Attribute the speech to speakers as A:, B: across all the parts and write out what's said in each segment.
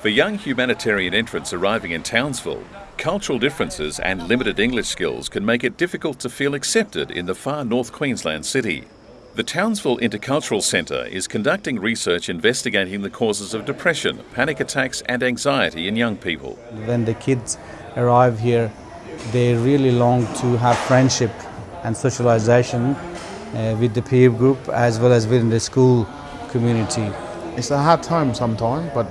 A: For young humanitarian entrants arriving in Townsville, cultural differences and limited English skills can make it difficult to feel accepted in the far North Queensland city. The Townsville Intercultural Centre is conducting research investigating the causes of depression, panic attacks, and anxiety in young people.
B: When the kids arrive here, they really long to have friendship and socialization uh, with the peer group as well as within the school community.
C: It's a hard time sometimes, but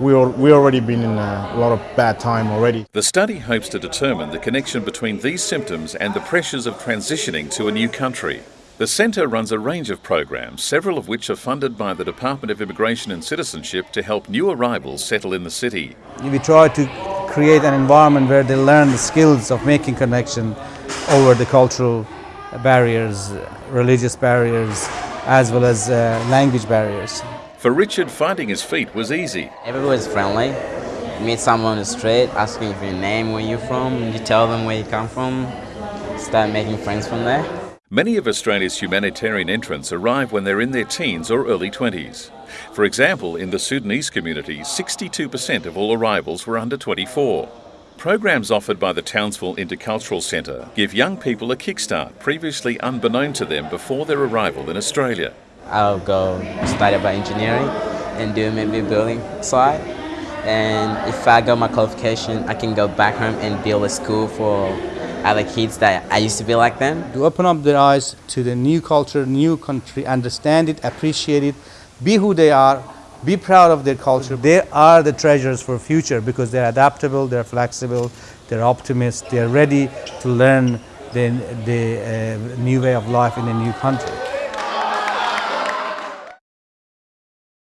C: we al- we already been in a lot of bad time already.
A: The study hopes to determine the connection between these symptoms and the pressures of transitioning to a new country. The centre runs a range of programs, several of which are funded by the Department of Immigration and Citizenship to help new arrivals settle in the city.
B: We try to create an environment where they learn the skills of making connection over the cultural barriers, religious barriers, as well as uh, language barriers.
A: For Richard, finding his feet was easy.
D: Everybody's friendly. You meet someone on the street, asking for your name, where you're from, you tell them where you come from, start making friends from there.
A: Many of Australia's humanitarian entrants arrive when they're in their teens or early 20s. For example, in the Sudanese community, 62% of all arrivals were under 24. Programs offered by the Townsville Intercultural Centre give young people a kickstart previously unbeknown to them before their arrival in Australia.
D: I'll go study about engineering and do maybe building side. And if I got my qualification, I can go back home and build a school for other kids that I used to be like them.
B: To open up their eyes to the new culture, new country, understand it, appreciate it, be who they are, be proud of their culture. They are the treasures for future because they're adaptable, they're flexible, they're optimists, they're ready to learn the, the uh, new way of life in a new country.